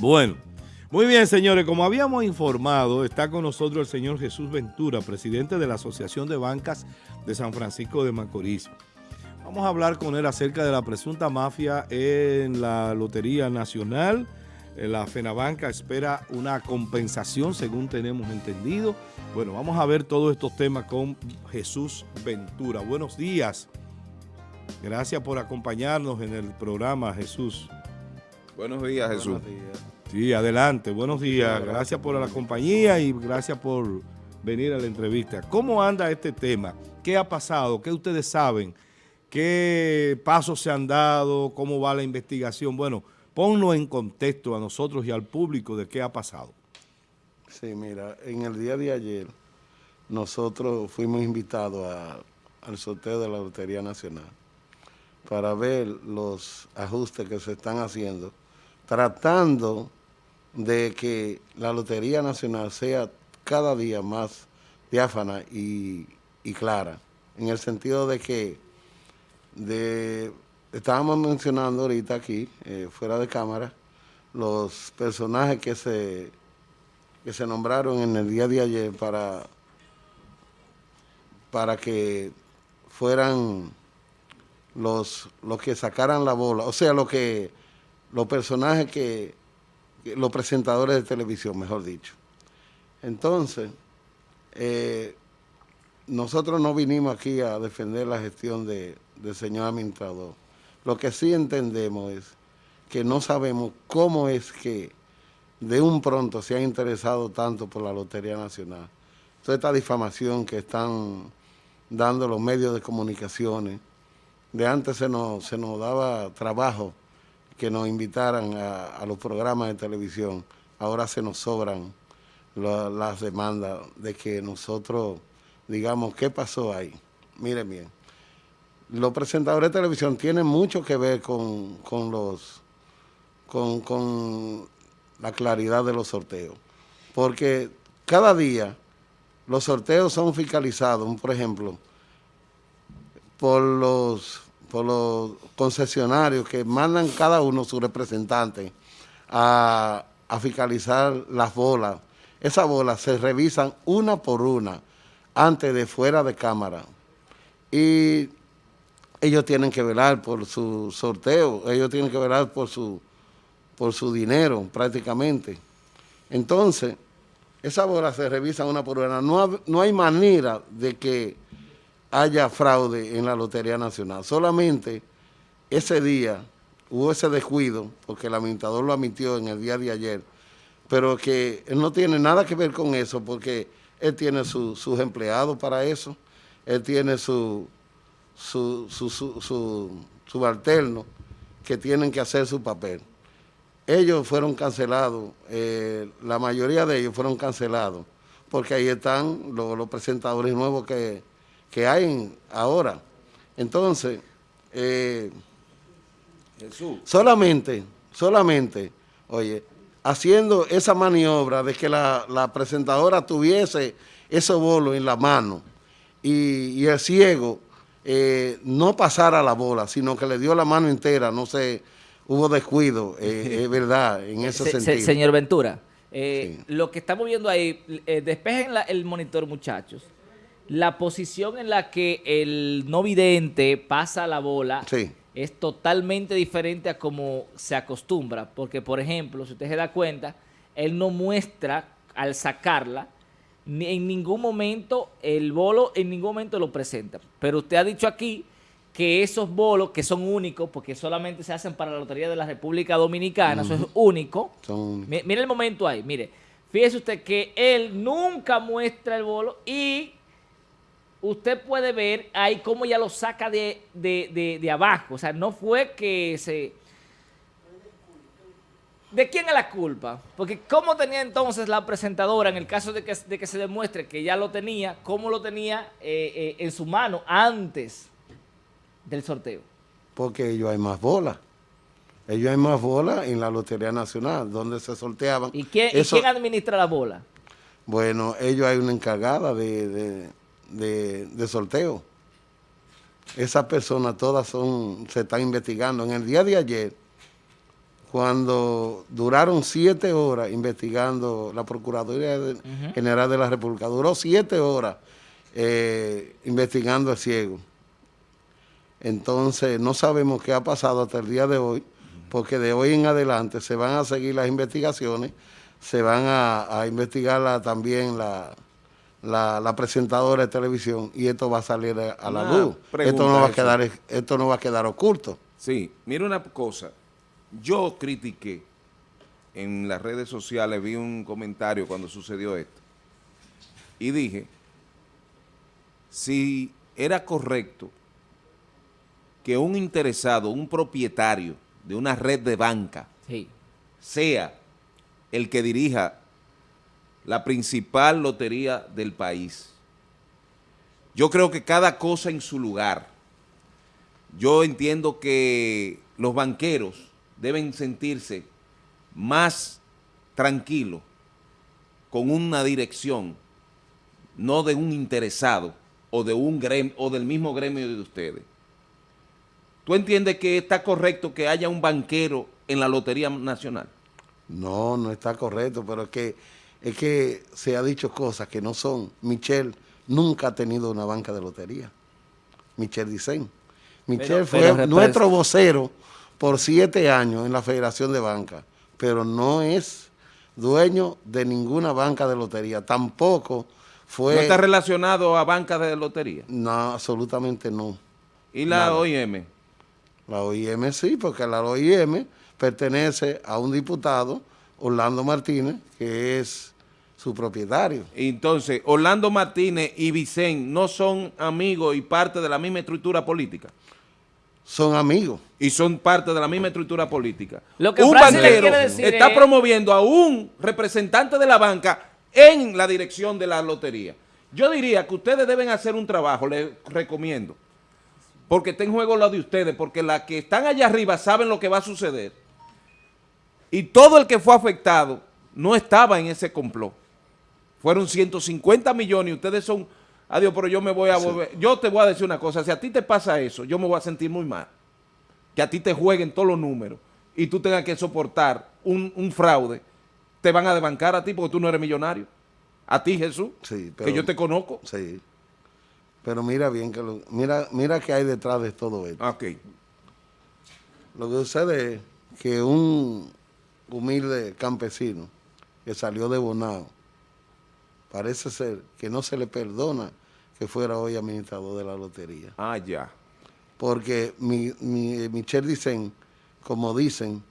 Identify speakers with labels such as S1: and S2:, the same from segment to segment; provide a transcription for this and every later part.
S1: Bueno, muy bien, señores. Como habíamos informado, está con nosotros el señor Jesús Ventura, presidente de la Asociación de Bancas de San Francisco de Macorís. Vamos a hablar con él acerca de la presunta mafia en la Lotería Nacional. Eh, la FENABANCA espera una compensación, según tenemos entendido. Bueno, vamos a ver todos estos temas con Jesús Ventura. Buenos días. Gracias por acompañarnos en el programa, Jesús.
S2: Buenos días, Jesús.
S1: Sí, adelante. Buenos días. Gracias por la compañía y gracias por venir a la entrevista. ¿Cómo anda este tema? ¿Qué ha pasado? ¿Qué ustedes saben? ¿Qué pasos se han dado? ¿Cómo va la investigación? Bueno, ponlo en contexto a nosotros y al público de qué ha pasado.
S3: Sí, mira, en el día de ayer nosotros fuimos invitados al sorteo de la Lotería Nacional para ver los ajustes que se están haciendo, tratando de que la Lotería Nacional sea cada día más diáfana y, y clara, en el sentido de que de, estábamos mencionando ahorita aquí, eh, fuera de cámara, los personajes que se, que se nombraron en el día de ayer para, para que fueran los, los que sacaran la bola, o sea, lo que, los personajes que, los presentadores de televisión, mejor dicho. Entonces, eh, nosotros no vinimos aquí a defender la gestión de, del señor administrador. Lo que sí entendemos es que no sabemos cómo es que de un pronto se ha interesado tanto por la Lotería Nacional. Toda esta difamación que están dando los medios de comunicaciones, de antes se nos, se nos daba trabajo que nos invitaran a, los programas de televisión, ahora se nos sobran las demandas de que nosotros digamos qué pasó ahí. Miren bien, los presentadores de televisión tienen mucho que ver con, los con, con la claridad de los sorteos, porque cada día los sorteos son fiscalizados, por ejemplo, por los, por los concesionarios que mandan cada uno su representante a, fiscalizar las bolas. Esas bolas se revisan una por una antes de fuera de cámara. Y ellos tienen que velar por su sorteo, ellos tienen que velar por su, por su dinero prácticamente. Entonces, esas bolas se revisan una por una. No, no hay manera de que haya fraude en la Lotería Nacional. Solamente ese día hubo ese descuido, porque el administrador lo admitió en el día de ayer, pero que no tiene nada que ver con eso, porque él tiene sus empleados para eso, él tiene su, su, su, su, subalterno que tienen que hacer su papel. Ellos fueron cancelados, eh, la mayoría de ellos fueron cancelados, porque ahí están los presentadores nuevos que que hay ahora. Entonces, eh, solamente, solamente, oye, haciendo esa maniobra de que la, presentadora tuviese ese bolo en la mano y, el ciego eh, no pasara la bola, sino que le dio la mano entera, no sé, hubo descuido, eh, es verdad, en ese sentido.
S4: señor Ventura, lo que estamos viendo ahí, despejen el monitor, muchachos la posición en la que el no vidente pasa la bola es totalmente diferente a como se acostumbra. Porque, por ejemplo, si usted se da cuenta, él no muestra al sacarla, ni en ningún momento el bolo, en ningún momento lo presenta. Pero usted ha dicho aquí que esos bolos, que son únicos, porque solamente se hacen para la Lotería de la República Dominicana, eso es único. Mire el momento ahí, mire. Fíjese usted que él nunca muestra el bolo y usted puede ver ahí cómo ya lo saca de, abajo. O sea, no fue que se... ¿De quién es la culpa? Porque ¿cómo tenía entonces la presentadora, en el caso de que, se demuestre que ya lo tenía, cómo lo tenía eh, eh, en su mano antes del sorteo?
S3: Porque ellos hay más bolas. Ellos hay más bolas en la Lotería Nacional, donde se sorteaban.
S4: ¿Y quién, ¿y quién administra la bola?
S3: Bueno, ellos hay una encargada de de, sorteo. Esas personas todas son, se están investigando. En el día de ayer cuando duraron siete horas investigando la Procuraduría General de la República, duró siete horas eh, investigando al ciego. Entonces, no sabemos qué ha pasado hasta el día de hoy, porque de hoy en adelante se van a seguir las investigaciones, se van a, investigar también la, la, presentadora de televisión y esto va a salir a la luz. Esto no, va a quedar, esto no va a quedar oculto.
S2: Sí, mira una cosa, yo critiqué en las redes sociales, vi un comentario cuando sucedió esto y dije, si era correcto que un interesado, un propietario de una red de banca, sea el que dirija la principal lotería del país. Yo creo que cada cosa en su lugar. Yo entiendo que los banqueros deben sentirse más tranquilos con una dirección, no de un interesado o de un gremio, o del mismo gremio de ustedes. ¿Tú entiendes que está correcto que haya un banquero en la Lotería Nacional?
S3: No, no está correcto, pero es que, es que se ha dicho cosas que no son. Michelle nunca ha tenido una banca de lotería. Michelle Dicen. Michelle fue nuestro vocero por siete años en la Federación de Banca, pero no es dueño de ninguna banca de lotería. Tampoco fue...
S2: ¿No está relacionado a bancas de lotería?
S3: No, absolutamente no.
S2: ¿Y la OIM?
S3: La OIM sí, porque la OIM pertenece a un diputado, Orlando Martínez, que es su propietario.
S2: Entonces, Orlando Martínez y Vicente no son amigos y parte de la misma estructura política
S3: son amigos.
S2: Y son parte de la misma estructura política. Lo que un banquero está promoviendo a un representante de la banca en la dirección de la lotería. Yo diría que ustedes deben hacer un trabajo, les recomiendo, porque está en juego lo de ustedes, porque las que están allá arriba saben lo que va a suceder. Y todo el que fue afectado no estaba en ese complot. Fueron 150 millones y ustedes son adiós, pero yo me voy a volver. Yo te voy a decir una cosa, si a ti te pasa eso, yo me voy a sentir muy mal. Que a ti te jueguen todos los números y tú tengas que soportar un, fraude, te van a desbancar a ti porque tú no eres millonario. A ti, Jesús, que yo te conozco.
S3: Sí. Pero mira bien, que mira, mira qué hay detrás de todo esto.
S2: Ok.
S3: Lo que sucede es que un humilde campesino que salió de Bonao, parece ser que no se le perdona que fuera hoy administrador de la lotería.
S2: Ah, ya.
S3: Porque mi, mi, Michel dicen, como dicen,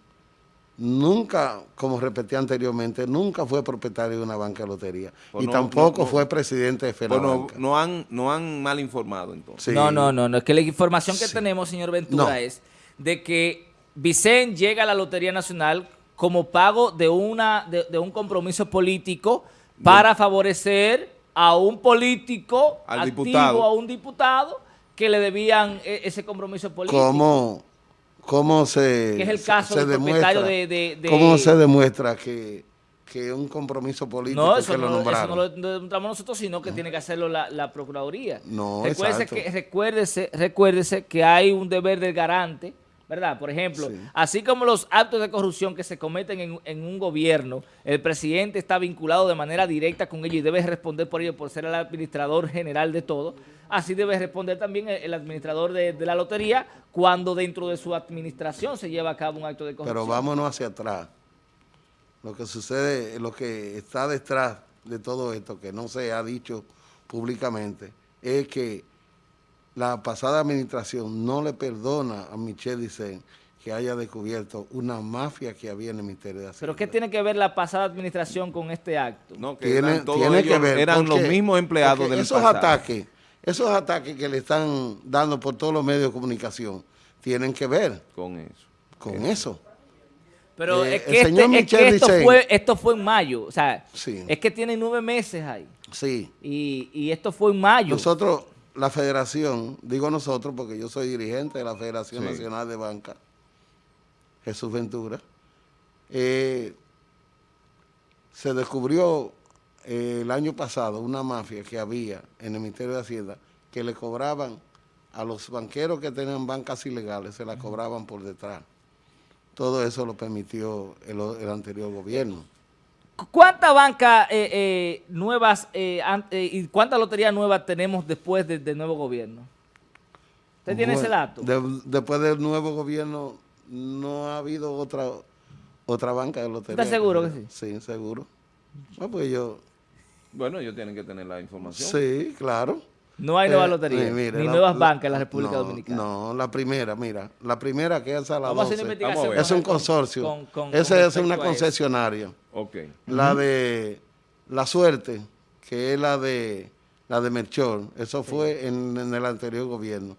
S3: nunca, como repetí anteriormente, nunca fue propietario de una banca de lotería. Pues y tampoco fue presidente de FENABANCA.
S2: Pues no, han, no han mal informado entonces.
S4: No, no, no, no, es que la información que tenemos, señor Ventura, es de que Vicente llega a la Lotería Nacional como pago de, una, de un compromiso político para favorecer a un político
S2: Al
S4: activo,
S2: diputado.
S4: a un diputado que le debían e, ese compromiso político.
S3: ¿Cómo, cómo se
S4: Que es el caso del
S3: propietario de, de, ¿Cómo se demuestra que, que un compromiso político
S4: no, eso
S3: que
S4: no,
S3: lo nombraron?
S4: Eso no lo demostramos nosotros, sino que tiene que hacerlo la, la Procuraduría.
S3: No,
S4: recuérdese que, recuérdese, recuérdese que hay un deber del garante ¿verdad? Por ejemplo, así como los actos de corrupción que se cometen en, un gobierno, el presidente está vinculado de manera directa con ellos y debe responder por ello por ser el administrador general de todo, así debe responder también el, administrador de, la lotería cuando dentro de su administración se lleva a cabo un acto de corrupción.
S3: Pero vámonos hacia atrás. Lo que sucede, lo que está detrás de todo esto, que no se ha dicho públicamente, es que la pasada administración no le perdona a Michelle Dicen que haya descubierto una mafia que había en el Ministerio de Hacienda.
S4: ¿Pero qué tiene que ver la pasada administración con este acto?
S2: No, que tiene, eran, que ver, eran los mismos empleados del
S3: esos ataques, esos ataques que le están dando por todos los medios de comunicación tienen que ver
S2: con eso.
S3: Con eso.
S4: Pero eh, es, que, este, esto, fue, esto fue en mayo, o sea, es que tiene nueve meses ahí.
S3: Sí.
S4: Y, y esto fue en mayo.
S3: Nosotros la federación, digo nosotros porque yo soy dirigente de la Federación Nacional de Banca, Jesús Ventura, eh, se descubrió eh, el año pasado una mafia que había en el Ministerio de Hacienda que le cobraban a los banqueros que tenían bancas ilegales, se la cobraban por detrás. todo eso lo permitió el, anterior gobierno.
S4: ¿Cuántas bancas eh, eh, nuevas eh, y cuántas loterías nuevas tenemos después del nuevo gobierno? ¿Usted tiene ese dato?
S3: después del nuevo gobierno no ha habido otra otra banca de lotería.
S4: ¿Estás seguro que sí?
S3: Sí, seguro. Bueno, pues yo...
S2: Bueno, ellos tienen que tener la información.
S3: Sí, claro.
S4: No hay nuevas loterías, ni nuevas bancas en la República Dominicana.
S3: No, la primera, mira, la primera que es a la 12, es un consorcio, esa es una concesionaria.
S2: Okay.
S3: La de La Suerte, que es la de la de Melchor, eso fue en, el anterior gobierno.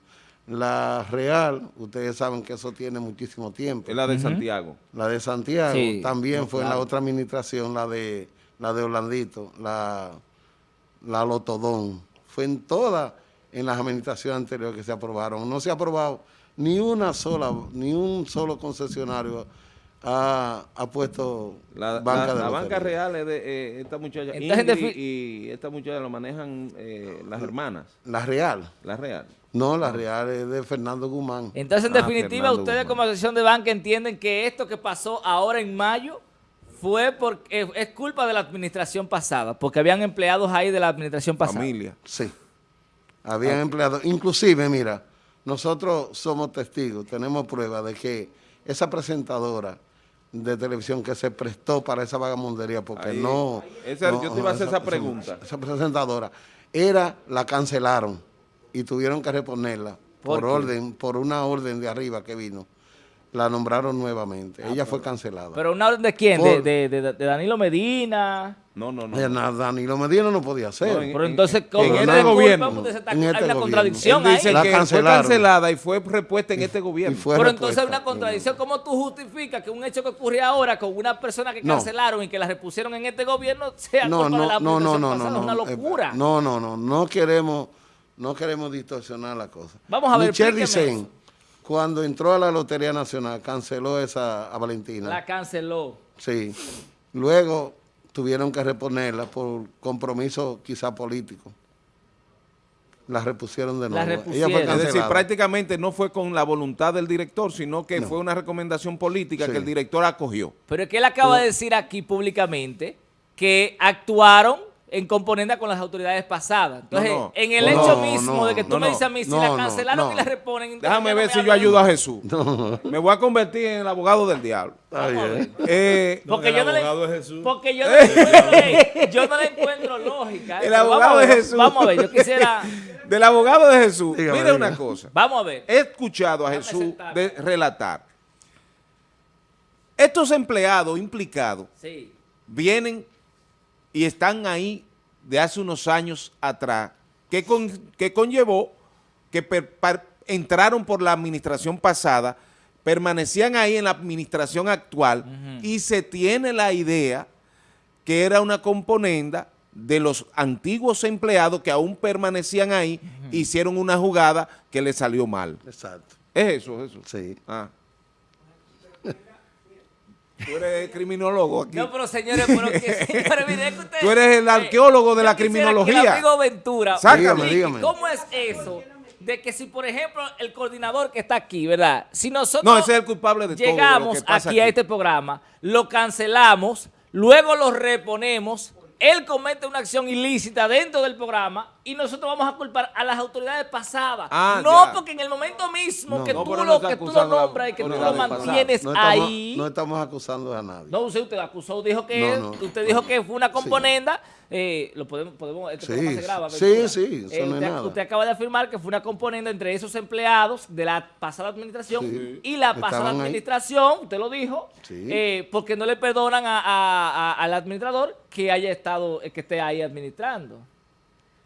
S3: La Real, ustedes saben que eso tiene muchísimo tiempo.
S2: Es la de Santiago.
S3: La de Santiago también fue en la otra administración, la de la de Orlandito, la, la Lotodón. Fue en todas en las administraciones anteriores que se aprobaron. No se ha aprobado ni una sola, ni un solo concesionario ha, puesto
S2: la banca de La banca real es de eh, esta muchacha y, esta muchacha lo manejan eh, las hermanas.
S3: La real.
S2: La real.
S3: No, la real es de Fernando Guzmán.
S4: Entonces, en ah, definitiva, ustedes como asociación de banca entienden que esto que pasó ahora en mayo fue porque es culpa de la administración pasada, porque habían empleados ahí de la administración pasada.
S2: Familia.
S3: Sí. Habían ah. empleados. Inclusive, mira, nosotros somos testigos, tenemos pruebas de que esa presentadora de televisión que se prestó para esa vagamundería, porque no,
S2: Yo te iba a hacer esa, pregunta.
S3: Esa, presentadora, era, la cancelaron y tuvieron que reponerla por, orden, por una orden de arriba que vino la nombraron nuevamente. Ella fue cancelada.
S4: ¿Pero una orden de quién? de, de, Danilo Medina?
S2: No, no, no.
S3: Danilo Medina no podía ser.
S4: pero entonces, ¿cómo en este gobierno, hay este una contradicción
S2: ahí. Dice que fue cancelada y fue repuesta en este gobierno.
S4: Pero entonces hay una contradicción. ¿Cómo tú justificas que un hecho que ocurrió ahora con una persona que cancelaron y que la repusieron en este gobierno sea
S3: no,
S4: culpa
S3: no,
S4: de la
S3: no, no, no, no,
S4: Es una locura.
S3: No, no, no. No queremos, no queremos distorsionar la cosa.
S4: Vamos a ver,
S3: Michelle Dicen, cuando entró a la Lotería Nacional, canceló esa a Valentina.
S4: La canceló.
S3: Sí. Luego tuvieron que reponerla por compromiso quizá político. La repusieron de nuevo.
S2: es decir, prácticamente no fue con la voluntad del director, sino que fue una recomendación política que el director acogió.
S4: Pero es que él acaba de decir aquí públicamente que actuaron en componenda con las autoridades pasadas. Entonces, en el hecho mismo de que tú me dices a mí, si la cancelaron y la reponen...
S2: Déjame ver si yo ayudo a Jesús. Me voy a convertir en el abogado del diablo.
S4: Eh, porque, yo no le, porque yo no le, yo no le encuentro lógica.
S2: El abogado de Jesús.
S4: Vamos a ver, yo quisiera...
S2: Del abogado de Jesús. Mira una cosa.
S4: Vamos a ver.
S2: He escuchado a Jesús de relatar. Estos empleados implicados vienen y están ahí de hace unos años atrás, que, que conllevó que entraron por la administración pasada, permanecían ahí en la administración actual y se tiene la idea que era una componenda de los antiguos empleados que aún permanecían ahí, hicieron una jugada que le salió mal.
S3: Exacto.
S2: ¿Es eso? eso?
S3: Sí.
S2: Ah. Tú eres criminólogo aquí.
S4: No, pero señores, pero que, señores,
S2: que ustedes, Tú eres el arqueólogo de la criminología. Que
S4: amigo Ventura,
S3: Sácame, dígame.
S4: ¿cómo es eso? De que si, por ejemplo, el coordinador que está aquí, ¿verdad? Si nosotros
S2: no, ese es el culpable de
S4: llegamos todo aquí, a este programa, lo cancelamos, luego lo reponemos, él comete una acción ilícita dentro del programa y nosotros vamos a culpar a las autoridades pasadas.
S2: Ah,
S4: no, porque en el momento mismo que, tú lo, que tú lo nombras y que tú lo mantienes ahí...
S3: No estamos acusando a nadie.
S4: No, usted, usted acusó, dijo que, usted dijo que fue una componenda... Eh, lo podemos, podemos este
S3: sí, se graba. Sí, sí,
S4: eh, usted, acaba de afirmar que fue una componenda entre esos empleados de la pasada administración y la pasada administración, usted lo dijo, eh, porque no le perdonan al administrador que haya estado, que esté ahí administrando.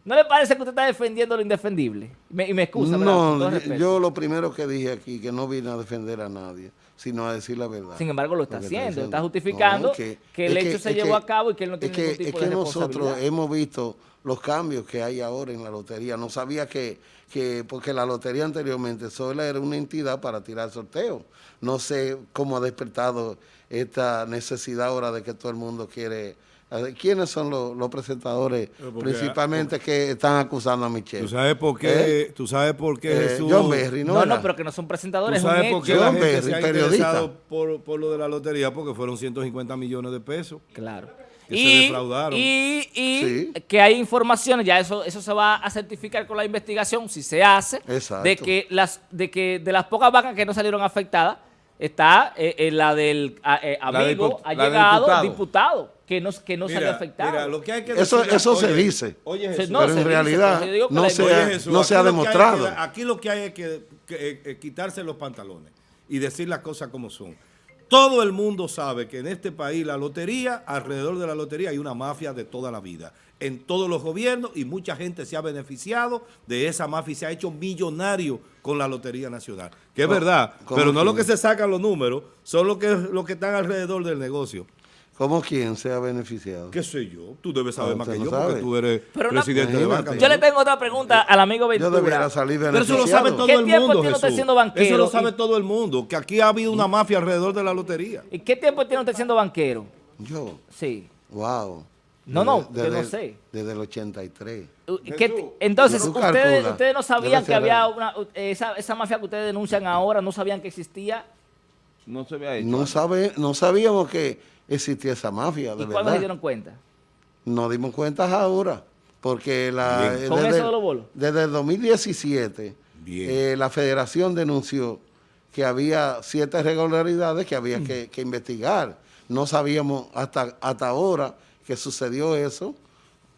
S4: ¿No le parece que usted está defendiendo lo indefendible? y me excusa,
S3: No, yo lo primero que dije aquí, que no vine a defender a nadie, sino a decir la verdad.
S4: Sin embargo, lo está haciendo, está, justificando que, el hecho se llevó a cabo y que él no tiene ningún tipo
S3: Es que nosotros hemos visto los cambios que hay ahora en la lotería. No sabía que, que porque la lotería anteriormente solo era una entidad para tirar sorteos. No sé cómo ha despertado esta necesidad ahora de que todo el mundo quiere ¿Quiénes son los, presentadores principalmente que están acusando a Michelle?
S1: ¿Tú sabes por qué? ¿Eh? ¿Tú sabes por qué
S3: eh,
S1: Jesús?
S3: John Berry,
S4: ¿no? No, no, pero que no son presentadores.
S1: ¿Tú sabes por qué John Berry, se ha periodista. Por, por lo de la lotería? Porque fueron 150 millones de pesos.
S4: Claro.
S1: Que y, se defraudaron.
S4: Y, y que hay informaciones, ya eso eso se va a certificar con la investigación, si se hace, de que las de que de las pocas vacas que no salieron afectadas, está eh, la del amigo, ha llegado diputado que no, que no salió afectado.
S3: lo que hay que eso eso se dice, oye, pero en realidad no, se, ha, no se ha demostrado.
S1: aquí lo que hay es que, eh, eh, quitarse los pantalones y decir las cosas como son. Todo el mundo sabe que en este país la lotería, alrededor de la lotería hay una mafia de toda la vida. En todos los gobiernos y mucha gente se ha beneficiado de esa mafia y se ha hecho millonario con la Lotería Nacional. Que es verdad, pero no lo que se sacan los números, son los que, los que están alrededor del negocio.
S3: ¿Cómo quién se ha beneficiado?
S1: ¿Qué sé yo? Tú debes saber más que yo porque tú eres presidente de banca.
S4: Yo le tengo otra pregunta al amigo Ventura.
S3: Yo debería salir
S1: Pero eso lo sabe todo el mundo, tiene usted siendo banquero? Eso lo sabe todo el mundo, que aquí ha habido una mafia alrededor de la lotería.
S4: ¿Y qué tiempo tiene usted siendo banquero?
S3: Yo.
S4: Sí.
S3: Wow.
S4: No, no, yo no sé.
S3: Desde el 83.
S4: entonces, ustedes, ustedes, no sabían que había una, esa, esa mafia que ustedes denuncian ahora, no sabían que existía.
S2: No se había hecho.
S3: No, sabe, no sabíamos que existía esa mafia, de ¿Y
S4: cuándo se dieron cuenta?
S3: Nos dimos cuenta ahora, porque la,
S4: eh, desde, eso de
S3: desde el 2017 eh, la federación denunció que había ciertas irregularidades que había que, investigar. No sabíamos hasta, hasta ahora que sucedió eso.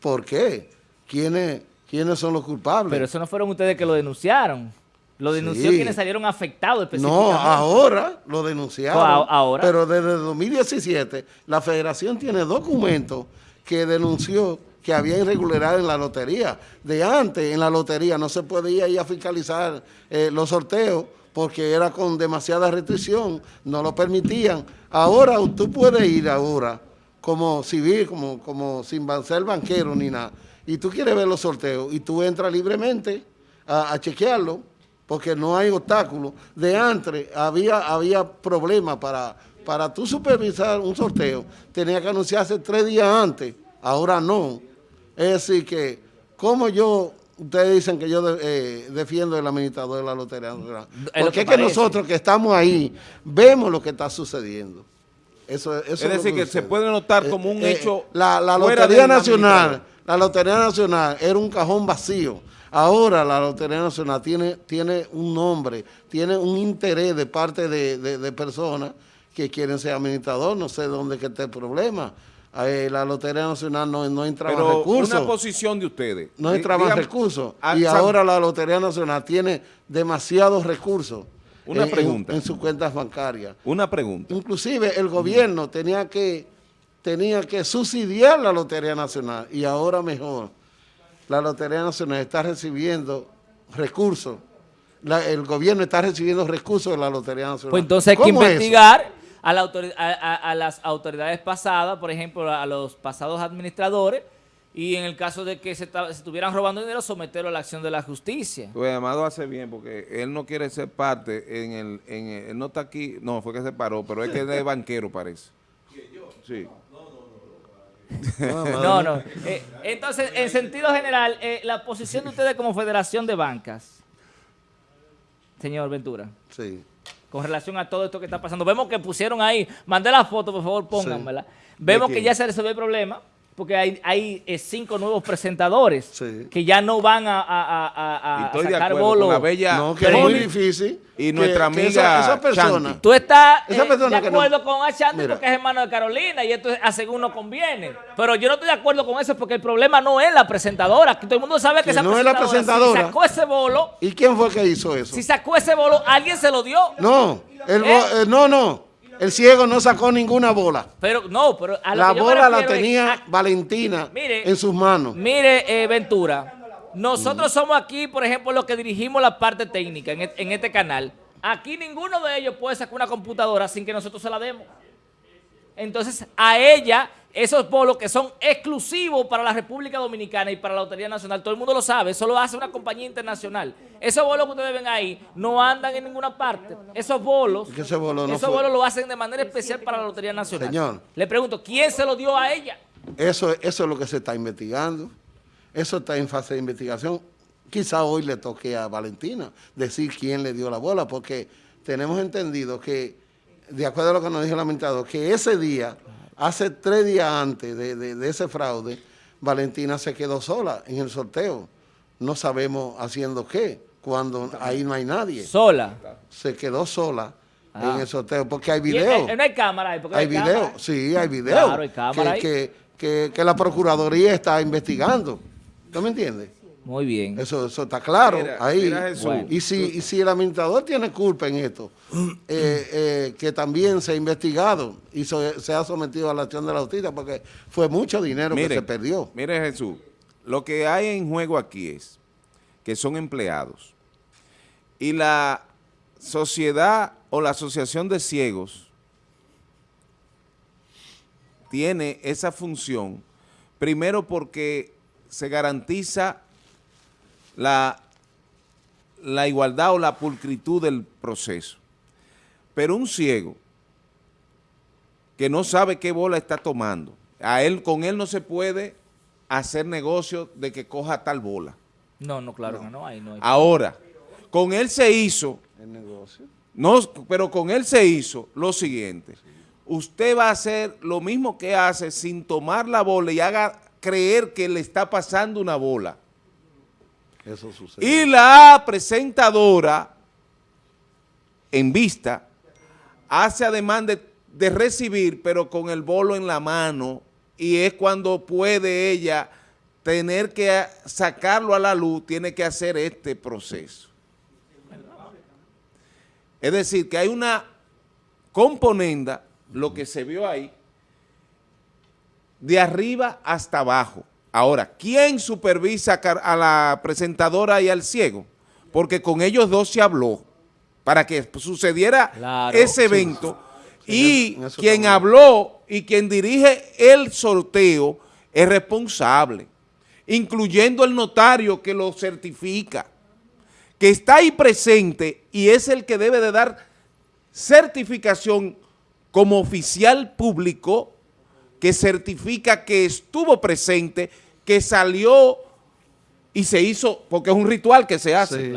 S3: ¿Por qué? ¿Quiénes, ¿Quiénes son los culpables?
S4: Pero eso no fueron ustedes que lo denunciaron. Lo denunció quienes salieron afectados
S3: específicamente. No, ahora lo denunciaron. ahora. Pero desde 2017 la federación tiene documentos que denunció que había irregularidad en la lotería. De antes, en la lotería no se podía ir a fiscalizar eh, los sorteos porque era con demasiada restricción, no lo permitían. Ahora tú puedes ir ahora como civil, como, como sin ser banquero ni nada, y tú quieres ver los sorteos y tú entras libremente a, a chequearlo porque no hay obstáculos. De antes había, había problemas para, para tú supervisar un sorteo, tenía que anunciarse tres días antes, ahora no. Es decir que, como yo, ustedes dicen que yo eh, defiendo el administrador de la Lotería porque es que nosotros que estamos ahí, vemos lo que está sucediendo. Eso, es
S2: decir, que, se puede notar como un eh, hecho
S3: eh, La, la Lotería Nacional, la Lotería Nacional era un cajón vacío Ahora la Lotería Nacional tiene, tiene un nombre, tiene un interés de parte de, personas que quieren ser administrador, no sé dónde que esté el problema. Eh, la Lotería Nacional no, no entraba Pero recursos.
S2: una posición de ustedes.
S3: No entraba recursos. Y ahora la Lotería Nacional tiene demasiados recursos.
S2: Una pregunta.
S3: En, sus cuentas bancarias.
S2: Una pregunta.
S3: Inclusive el gobierno tenía que, tenía que subsidiar la Lotería Nacional y ahora mejor la Lotería Nacional está recibiendo recursos, el gobierno está recibiendo recursos de la Lotería Nacional.
S4: Pues entonces hay que investigar a, a, las autoridades pasadas, por ejemplo, a los pasados administradores, y en el caso de que se, estuvieran robando dinero, someterlo a la acción de la justicia.
S2: Pues Amado hace bien, porque él no quiere ser parte, en el, en él no está aquí, no, fue que se paró, pero es que es de banquero parece. yo? Sí.
S4: No, no. Eh, entonces, en sentido general, eh, la posición de ustedes como Federación de Bancas, señor Ventura.
S3: Sí.
S4: Con relación a todo esto que está pasando. Vemos que pusieron ahí, mandé la foto, por favor, pónganmela. Vemos que ya se resolvió el problema porque hay, hay eh, cinco nuevos presentadores que ya no van a, a, a, a sacar.
S2: La bella
S3: no, que es muy difícil.
S2: Y nuestra amiga
S3: esa, persona.
S4: Tú estás eh, de acuerdo con Achanti porque es hermano de Carolina y esto a según no conviene. Pero yo no estoy de acuerdo con eso porque el problema no es la presentadora. Que todo el mundo sabe que, esa
S3: no
S4: presentadora,
S3: es la presentadora.
S4: Si sacó ese bolo.
S3: ¿Y quién fue que hizo eso?
S4: Si sacó ese bolo, alguien se lo dio.
S3: No, el, ¿Eh? no, no. El ciego no sacó ninguna bola.
S4: Pero no, pero
S3: la bola la tenía Valentina en sus manos.
S4: Mire, eh, Ventura, nosotros somos aquí, por ejemplo, los que dirigimos la parte técnica en, en este canal. Aquí ninguno de ellos puede sacar una computadora sin que nosotros se la demos. Entonces, a ella esos bolos que son exclusivos para la República Dominicana y para la Lotería Nacional, todo el mundo lo sabe, eso lo hace una compañía internacional. Esos bolos que ustedes ven ahí no andan en ninguna parte. Esos bolos, esos bolos lo hacen de manera especial para la Lotería Nacional. Señor. Le pregunto, ¿quién se lo dio a ella?
S3: Eso, eso es lo que se está investigando. Eso está en fase de investigación. Quizá hoy le toque a Valentina decir quién le dio la bola, porque tenemos entendido que, de acuerdo a lo que nos dijo el lamentado, que ese día Hace tres días antes de, ese fraude, Valentina se quedó sola en el sorteo. No sabemos haciendo qué, cuando ahí no hay nadie.
S4: ¿Sola?
S3: Se quedó sola en ah. el sorteo, porque hay video.
S4: Eh, no hay cámara ahí.
S3: Hay, video, sí, hay video. Claro, hay cámara que, Que, que, la Procuraduría está investigando. ¿Tú me entiendes?
S4: Muy bien.
S3: Eso, eso está claro ahí. Y, si, si el administrador tiene culpa en esto, eh, eh, que también se ha investigado y se, ha sometido a la acción de la justicia, porque fue mucho dinero que se perdió.
S2: Mire Jesús, lo que hay en juego aquí es que son empleados y la sociedad o la asociación de ciegos tiene esa función, primero porque se garantiza la, la igualdad o la pulcritud del proceso. Pero un ciego que no sabe qué bola está tomando, a él, con él no se puede hacer negocio de que coja tal bola.
S4: No, no, claro no. no, hay, no
S2: Ahora, con él se hizo... ¿El negocio? No, pero con él se hizo lo siguiente. Usted va a hacer lo mismo que hace sin tomar la bola y haga creer que le está pasando una bola. Y la presentadora, en vista, hace ademán de, de recibir, pero con el bolo en la mano, y es cuando puede ella tener que sacarlo a la luz, tiene que hacer este proceso. Es decir, que hay una componenda, lo que se vio ahí, de arriba hasta abajo. Ahora, ¿quién supervisa a la presentadora y al ciego? Porque con ellos dos se habló para que sucediera ese evento. Y quien habló y quien dirige el sorteo es responsable, incluyendo el notario que lo certifica, que está ahí presente y es el que debe de dar certificación como oficial público que certifica que estuvo presente que salió y se hizo, porque es un ritual que se hace.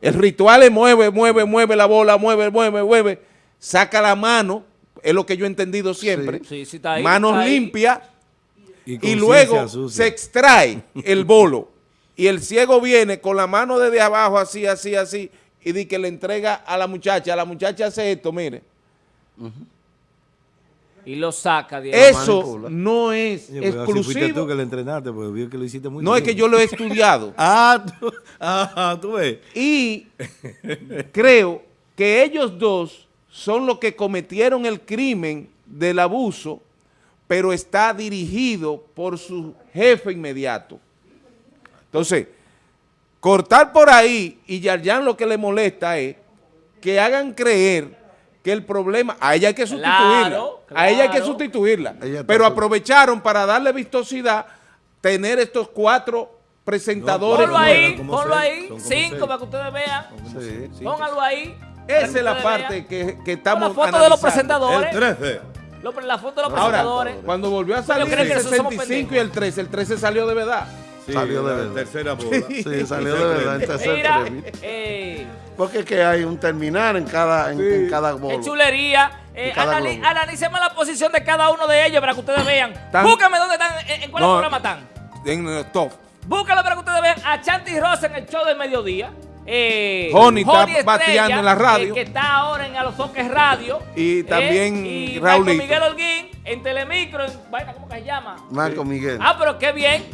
S2: El ritual es mueve, mueve, mueve la bola, mueve, mueve, mueve, saca la mano, es lo que yo he entendido siempre, manos limpias, y, luego se extrae el bolo, y el ciego viene con la mano desde abajo, así, así, así, y dice que le entrega a la muchacha, la muchacha hace esto, mire,
S4: y lo saca
S2: de Eso no es exclusivo.
S1: tú que le entrenaste, porque vio que lo hiciste muy
S2: No, es que yo lo he estudiado.
S1: ah, tú, ah, tú ves.
S2: Y creo que ellos dos son los que cometieron el crimen del abuso, pero está dirigido por su jefe inmediato. Entonces, cortar por ahí y Yarjan lo que le molesta es que hagan creer que el problema, a ella hay que sustituirla, a ella hay que sustituirla, pero aprovecharon para darle vistosidad tener estos cuatro presentadores.
S4: ponlo ahí, ponlo ahí, cinco para que ustedes vean, póngalo ahí.
S2: Esa es la parte que, que estamos
S4: La foto de los presentadores.
S1: El 13.
S4: la foto de los presentadores.
S2: cuando volvió a salir el 65 y el 13, el 13 salió de verdad.
S3: Salió de verdad.
S1: Tercera bola.
S3: Sí, salió de verdad en tercera eh, porque es que hay un terminal en cada, en, cada bolo.
S4: Qué chulería. Eh, analicemos la posición de cada uno de ellos para que ustedes vean. Búscame dónde están, en, cuál programa están.
S2: En el top.
S4: Búscalo para que ustedes vean a Chanti Rosa en el show del mediodía.
S2: Eh, Honey está bateando en la radio.
S4: que está ahora en Alofoques Radio.
S2: Y también
S4: eh, y Marco Miguel Holguín en Telemicro. En, ¿Cómo que se llama?
S3: Marco Miguel.
S4: Ah, pero qué bien.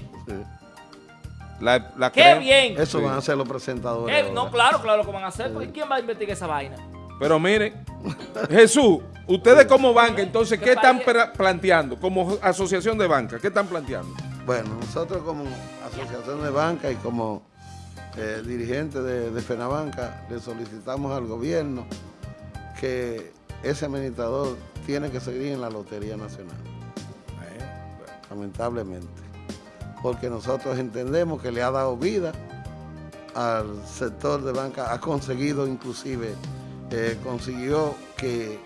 S2: La,
S4: ¡Qué bien!
S3: Eso van a ser los presentadores.
S4: no, claro, claro que van a hacer. ¿Quién va a investigar esa vaina?
S2: Pero mire, Jesús, ustedes como banca, entonces, ¿qué están planteando? Como asociación de banca, ¿qué están planteando?
S3: Bueno, nosotros como asociación de banca y como eh, dirigente de, de FENABANCA le solicitamos al gobierno que ese administrador tiene que seguir en la Lotería Nacional. lamentablemente. Porque nosotros entendemos que le ha dado vida al sector de banca, ha conseguido inclusive, eh, consiguió que,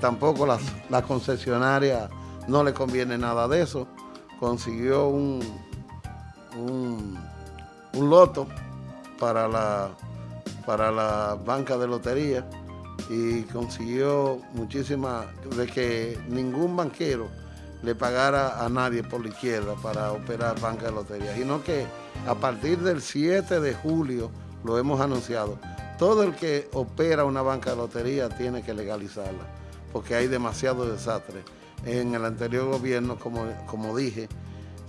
S3: tampoco la, la concesionaria no le conviene nada de eso, consiguió un, un, un loto para la, para la banca de lotería y consiguió muchísima, de que ningún banquero le pagara a nadie por la izquierda para operar banca de lotería, sino que a partir del 7 de julio, lo hemos anunciado, todo el que opera una banca de lotería tiene que legalizarla, porque hay demasiado desastre. En el anterior gobierno, como, como dije,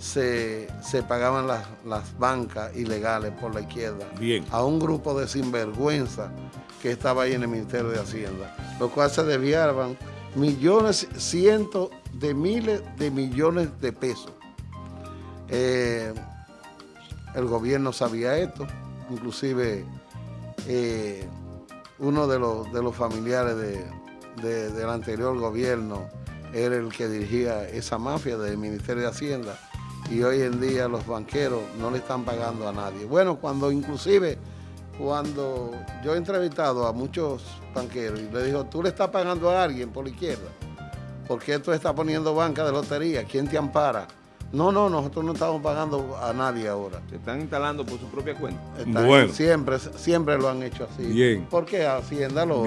S3: se, pagaban las, las, bancas ilegales por la izquierda
S1: Bien.
S3: a un grupo de sinvergüenza que estaba ahí en el Ministerio de Hacienda, lo cual se desviaban millones, cientos de miles de millones de pesos. Eh, el gobierno sabía esto, inclusive eh, uno de los, de los familiares del anterior gobierno era el que dirigía esa mafia del Ministerio de Hacienda y hoy en día los banqueros no le están pagando a nadie. Bueno, cuando inclusive cuando yo he entrevistado a muchos banqueros y le digo, tú le estás pagando a alguien por la izquierda, ¿por qué tú estás poniendo banca de lotería? ¿Quién te ampara? No, no, nosotros no estamos pagando a nadie ahora.
S2: Se están instalando por su propia cuenta.
S3: bueno. Siempre, siempre lo han hecho así. Bien. Porque Hacienda lo,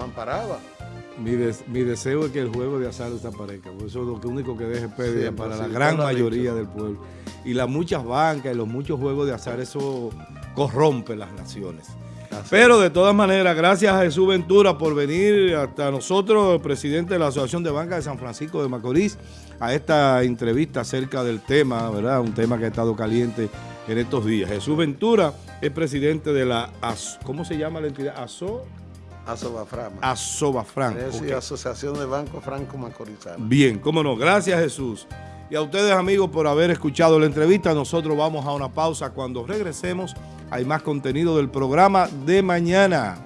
S3: amparaba.
S1: Mi, mi, deseo es que el juego de azar desaparezca, porque eso es lo único que deje pérdida para la gran mayoría del pueblo. Y las muchas bancas y los muchos juegos de azar, eso corrompe las naciones. Pero de todas maneras, gracias a Jesús Ventura por venir hasta nosotros, el presidente de la Asociación de Banca de San Francisco de Macorís, a esta entrevista acerca del tema, ¿verdad? Un tema que ha estado caliente en estos días. Jesús Ventura es presidente de la, ¿cómo se llama la entidad? ASO.
S3: Asobafran.
S1: Asobafran.
S3: Es Asociación de Banco Franco Macorizano.
S1: Bien, cómo no. Gracias Jesús. Y a ustedes amigos por haber escuchado la entrevista. Nosotros vamos a una pausa. Cuando regresemos hay más contenido del programa de mañana.